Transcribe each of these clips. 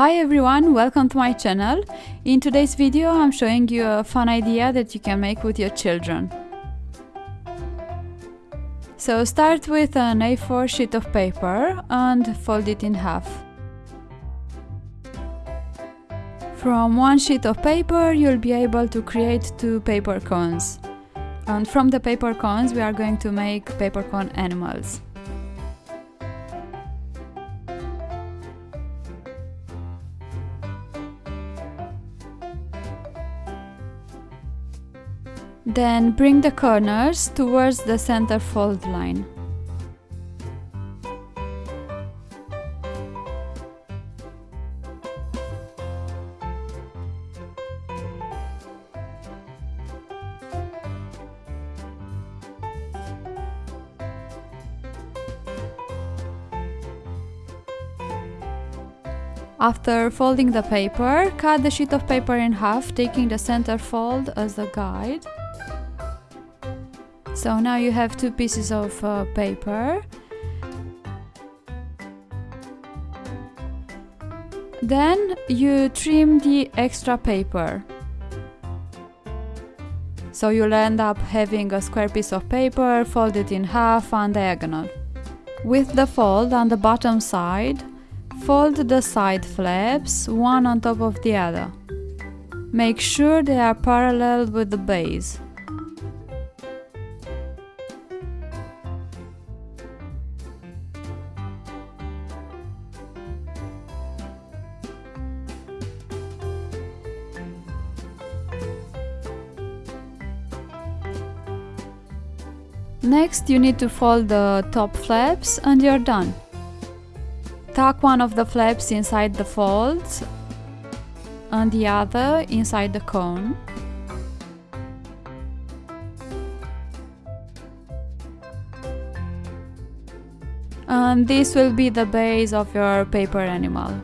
Hi everyone, welcome to my channel. In today's video I'm showing you a fun idea that you can make with your children. So start with an A4 sheet of paper and fold it in half. From one sheet of paper you'll be able to create two paper cones. And from the paper cones we are going to make paper cone animals. Then bring the corners towards the center fold line. After folding the paper, cut the sheet of paper in half, taking the center fold as a guide. So now you have two pieces of uh, paper. Then you trim the extra paper. So you'll end up having a square piece of paper folded in half on diagonal. With the fold on the bottom side, fold the side flaps one on top of the other. Make sure they are parallel with the base. Next you need to fold the top flaps and you're done. Tuck one of the flaps inside the folds and the other inside the cone. And this will be the base of your paper animal.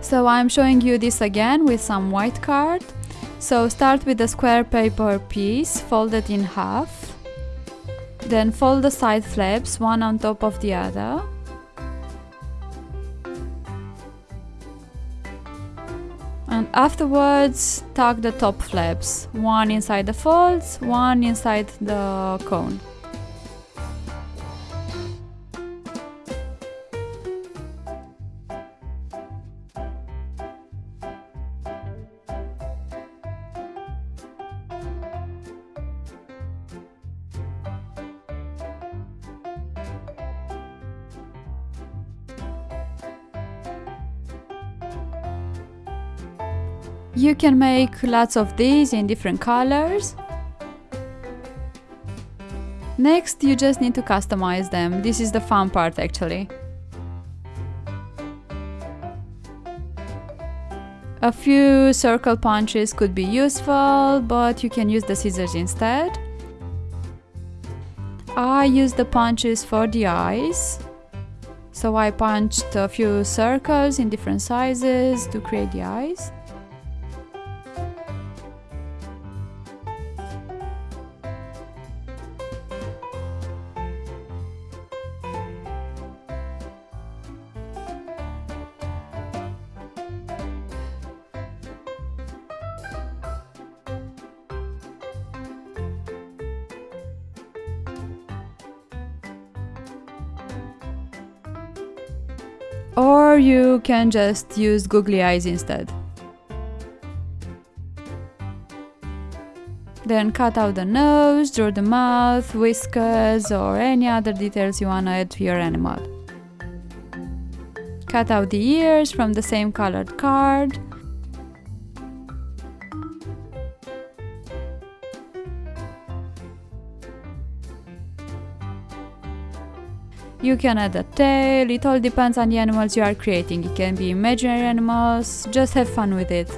So I'm showing you this again with some white card. So start with a square paper piece folded in half. Then fold the side flaps one on top of the other. And afterwards tuck the top flaps, one inside the folds, one inside the cone. You can make lots of these in different colors. Next, you just need to customize them. This is the fun part actually. A few circle punches could be useful, but you can use the scissors instead. I use the punches for the eyes. So I punched a few circles in different sizes to create the eyes. Or you can just use googly eyes instead. Then cut out the nose, draw the mouth, whiskers or any other details you wanna add to your animal. Cut out the ears from the same colored card You can add a tail, it all depends on the animals you are creating. It can be imaginary animals, just have fun with it.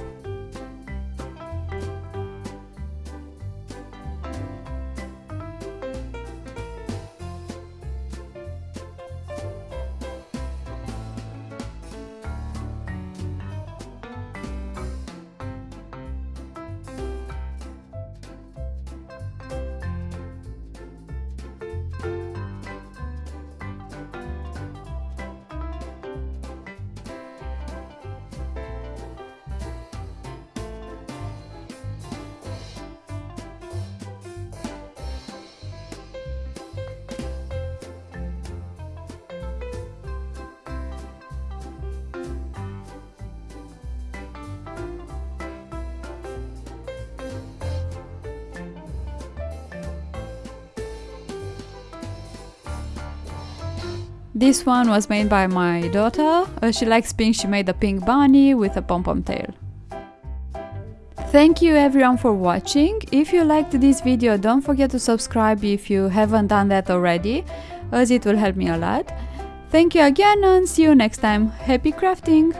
This one was made by my daughter. Uh, she likes pink, she made a pink bunny with a pom-pom tail. Thank you everyone for watching. If you liked this video, don't forget to subscribe if you haven't done that already, as it will help me a lot. Thank you again and see you next time. Happy crafting!